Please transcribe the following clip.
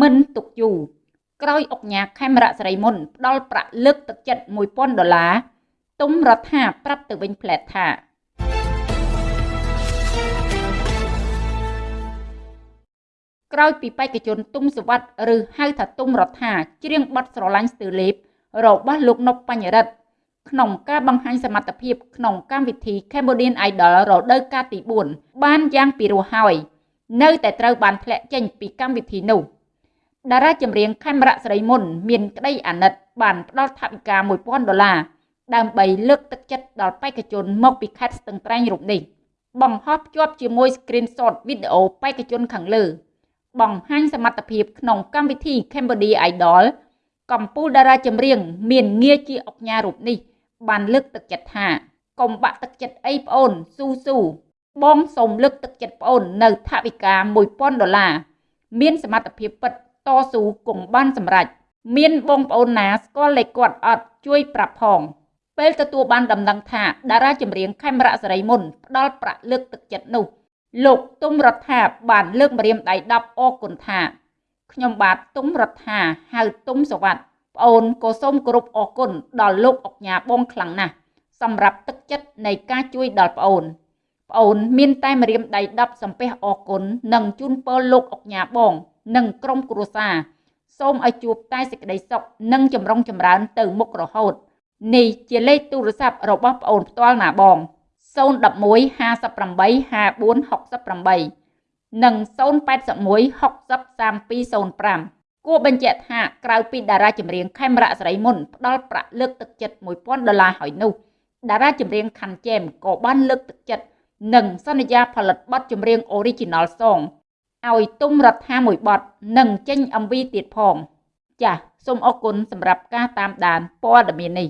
មិនទុកយូរក្រោយអុកញ៉ាខេមរៈសេរីមុនផ្ដល់ប្រាក់លើកទឹកចិត្ត1000ដុល្លារទុំរដ្ឋាប្រាប់ទៅវិញផ្លែតថាក្រោយពីបេក្ខជនទុំសវັດឬហៅថាទុំរដ្ឋាច្រៀងបទស្រឡាញ់ស្ទើលេបរបស់លោកនប់បញ្ញរិទ្ធក្នុងការបង្ហាញសមត្ថភាពក្នុងកម្មវិធី Cambodian Idol រដូវកាលទី4បានយ៉ាងពិរោះហើយ នៅតែត្រូវបានធ្លាក់ចេញពីកម្មវិធីនោះ តារាចម្រៀងខេមរៈសេរីមុន មានក្តីអាណិត បានផ្ដល់ថវិកា1000ដុល្លារដើម្បីលើកទឹកចិត្តដល់បេក្ខជនមកពីខេត្តស្ទឹងត្រែងរូបនេះបង្ហោះភ្ជាប់ជាមួយ screenshot វីដេអូបេក្ខជនខាងលើ បង្ហាញសមត្ថភាពក្នុងកម្មវិធី Cambodia Idol កំពូលតារាចម្រៀង មានងារជាអុកញ៉ារូបនេះ បានលើកទឹកចិត្តថាកុំបាក់ទឹកចិត្តអីប្អូនស៊ូស៊ូបងសូមលើកទឹកចិត្តប្អូន នៅថវិកា1000ដុល្លារមានសមត្ថភាពពិត តស៊ូគង់បានសម្រេចមានបងប្អូនណាស្គាល់លេខគាត់អត់ជួយប្រាប់ផងពេលទទួលបានដំណឹងថាតារាចម្រៀងខេមរៈសេរីមុនផ្ដល់ប្រាក់លើកទឹកចិត្តនោះ លោកទុំរដ្ឋាបានលើកម្រាមដៃ10អរគុណថាខ្ញុំបាទទុំរដ្ឋាហៅទុំសវັດប្អូនក៏សូមគោរពអរគុណដល់លោកអុកញ៉ាបងខ្លាំងណាស់សម្រាប់ទឹកចិត្តនៃការជួយដល់ប្អូន ប្អូនមានតែម្រាមដៃ10សំពះអរគុណនិងជូនពរលោកអុកញ៉ាបង និងក្រុមគ្រួសារសូមឲ្យជួបតែសេចក្តីសុខនិងចម្រុងចម្រើនទៅមុខរហូតនេះជាលេខទូរស័ព្ទរបស់ប្អូនផ្ទាល់ណាបង011 58 54 68និង081 60 3205គួរបញ្ជាក់ថាក្រៅពីតារាចម្រៀងខេមរៈសេរីមុនផ្ដល់ប្រាក់លើកទឹកចិត្ត1000ដុល្លារហើយនោះតារាចម្រៀងខាន់ជែមក៏បានលើកទឹកចិត្ត និងសន្យាផលិតបទចម្រៀង Original Song ឲ្យទុំរដ្ឋាមួយបទនិងចេញ MV ទៀតផង ចាសសូមអរគុណសម្រាប់ការតាមដានព័ត៌មាននេះ